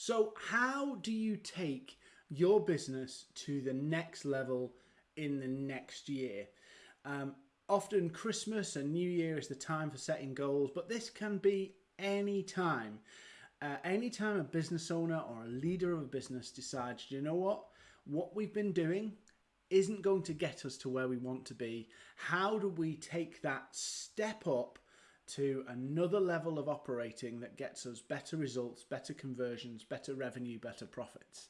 So how do you take your business to the next level in the next year? Um, often Christmas and New Year is the time for setting goals, but this can be any time. Uh, anytime a business owner or a leader of a business decides, you know what, what we've been doing isn't going to get us to where we want to be. How do we take that step up to another level of operating that gets us better results, better conversions, better revenue, better profits.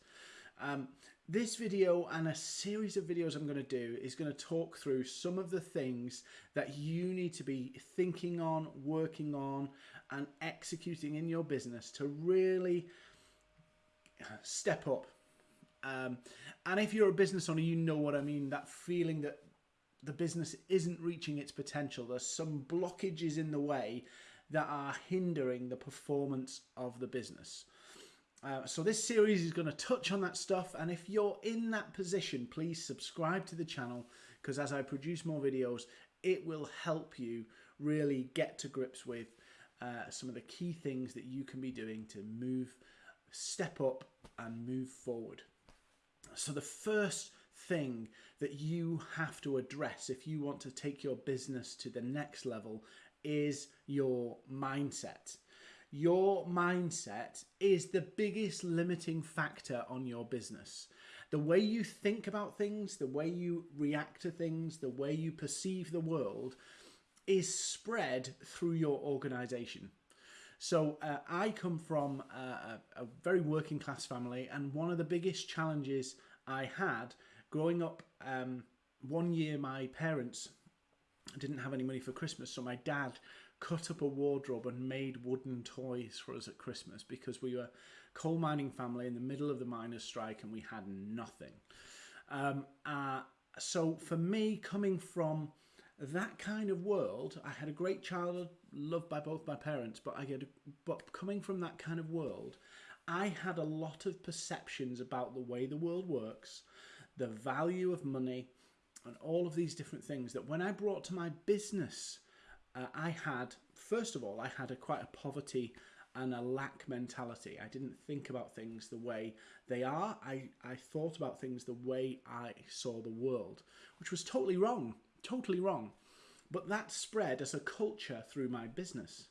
Um, this video and a series of videos I'm going to do is going to talk through some of the things that you need to be thinking on, working on and executing in your business to really step up. Um, and if you're a business owner, you know what I mean, that feeling that the business isn't reaching its potential. There's some blockages in the way that are hindering the performance of the business. Uh, so this series is going to touch on that stuff and if you're in that position please subscribe to the channel because as I produce more videos it will help you really get to grips with uh, some of the key things that you can be doing to move step up and move forward. So the first thing that you have to address if you want to take your business to the next level is your mindset. Your mindset is the biggest limiting factor on your business. The way you think about things, the way you react to things, the way you perceive the world is spread through your organization. So uh, I come from a, a, very working class family and one of the biggest challenges I had growing up, um, one year my parents didn't have any money for Christmas, so my dad cut up a wardrobe and made wooden toys for us at Christmas because we were a coal mining family in the middle of the miners' strike and we had nothing. Um, uh, so for me, coming from that kind of world, I had a great childhood, loved by both my parents, but I get, but coming from that kind of world, I had a lot of perceptions about the way the world works, the value of money, and all of these different things that when I brought to my business, uh, I had, first of all, I had a quite a poverty and a lack mentality. I didn't think about things the way they are. I, I thought about things the way I saw the world, which was totally wrong, totally wrong. But that spread as a culture through my business.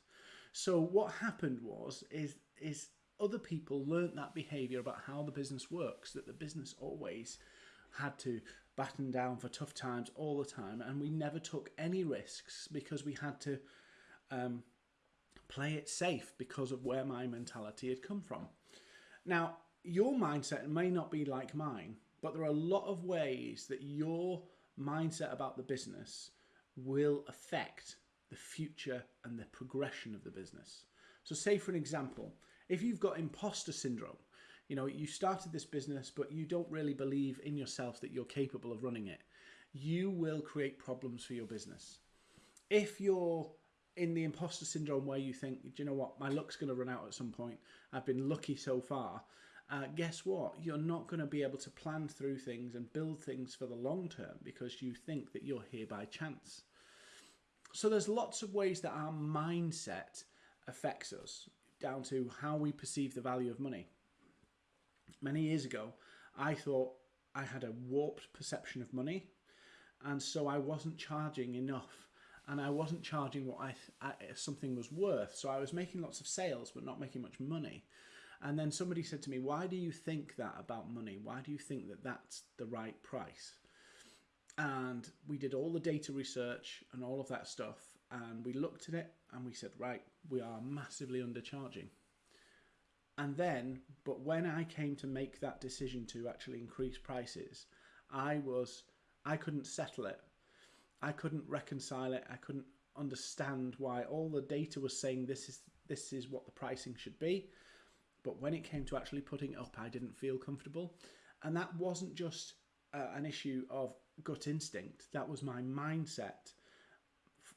So what happened was, is, is other people learnt that behavior about how the business works, that the business always had to batten down for tough times all the time and we never took any risks because we had to um, play it safe because of where my mentality had come from. Now, your mindset may not be like mine, but there are a lot of ways that your mindset about the business will affect the future and the progression of the business. So say for an example, if you've got imposter syndrome, you know, you started this business, but you don't really believe in yourself that you're capable of running it, you will create problems for your business. If you're in the imposter syndrome where you think, do you know what, my luck's going to run out at some point, I've been lucky so far, uh, guess what? You're not going to be able to plan through things and build things for the long term because you think that you're here by chance. So there's lots of ways that our mindset affects us down to how we perceive the value of money. Many years ago, I thought I had a warped perception of money, and so I wasn't charging enough, and I wasn't charging what I, I something was worth. So I was making lots of sales, but not making much money. And then somebody said to me, "Why do you think that about money? Why do you think that that's the right price?" And we did all the data research and all of that stuff, and we looked at it and we said, right, we are massively undercharging. And then, but when I came to make that decision to actually increase prices, I was, I couldn't settle it. I couldn't reconcile it. I couldn't understand why all the data was saying this is this is what the pricing should be. But when it came to actually putting it up, I didn't feel comfortable. And that wasn't just uh, an issue of gut instinct. That was my mindset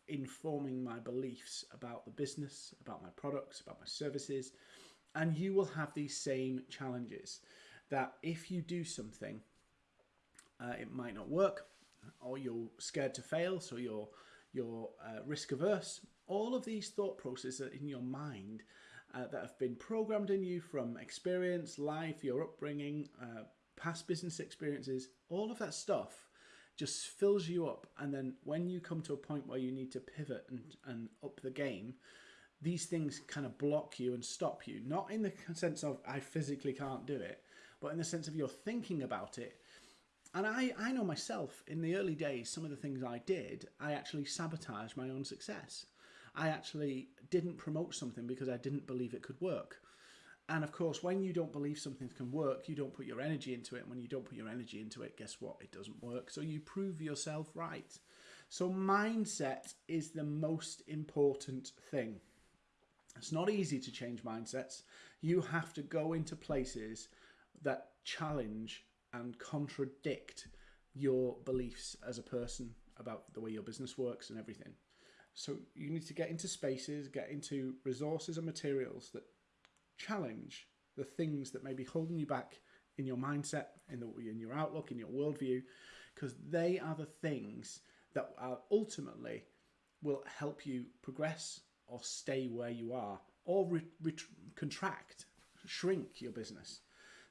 informing my beliefs about the business, about my products, about my services. And you will have these same challenges that if you do something, uh, it might not work, or you're scared to fail, so you're, you're uh, risk averse. All of these thought processes in your mind uh, that have been programmed in you from experience, life, your upbringing, uh, past business experiences, all of that stuff just fills you up. And then when you come to a point where you need to pivot and, and up the game, these things kind of block you and stop you. Not in the sense of I physically can't do it, but in the sense of you're thinking about it. And I, I know myself, in the early days, some of the things I did, I actually sabotaged my own success. I actually didn't promote something because I didn't believe it could work. And of course, when you don't believe something can work, you don't put your energy into it. And when you don't put your energy into it, guess what? It doesn't work. So you prove yourself right. So mindset is the most important thing. It's not easy to change mindsets. You have to go into places that challenge and contradict your beliefs as a person about the way your business works and everything. So you need to get into spaces, get into resources and materials that challenge the things that may be holding you back in your mindset, in, the, in your outlook, in your worldview, because they are the things that are ultimately will help you progress or stay where you are or contract, shrink your business.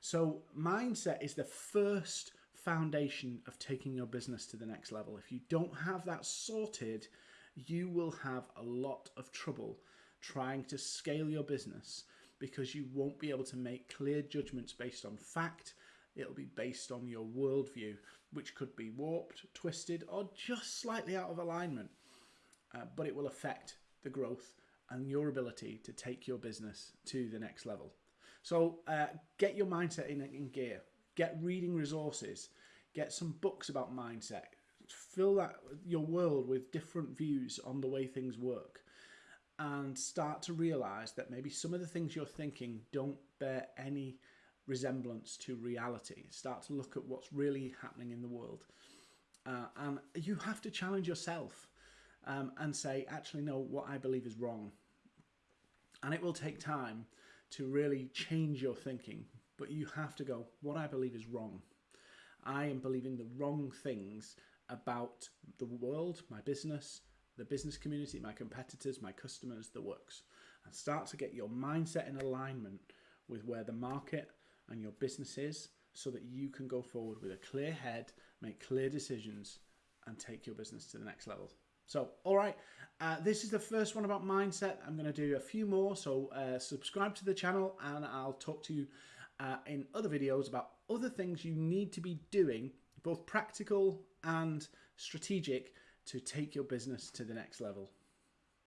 So, mindset is the first foundation of taking your business to the next level. If you don't have that sorted, you will have a lot of trouble trying to scale your business because you won't be able to make clear judgments based on fact. It'll be based on your worldview, which could be warped, twisted, or just slightly out of alignment. Uh, but it will affect the growth and your ability to take your business to the next level. So uh, get your mindset in, in gear. Get reading resources. Get some books about mindset. Fill that your world with different views on the way things work and start to realize that maybe some of the things you're thinking don't bear any resemblance to reality. Start to look at what's really happening in the world. Uh, and you have to challenge yourself um, and say, actually, no, what I believe is wrong. And it will take time to really change your thinking, but you have to go, what I believe is wrong. I am believing the wrong things about the world, my business, the business community, my competitors, my customers, the works, and start to get your mindset in alignment with where the market and your business is so that you can go forward with a clear head, make clear decisions, and take your business to the next level. So, all right, uh, this is the first one about mindset. I'm going to do a few more, so uh, subscribe to the channel and I'll talk to you uh, in other videos about other things you need to be doing, both practical and strategic, to take your business to the next level.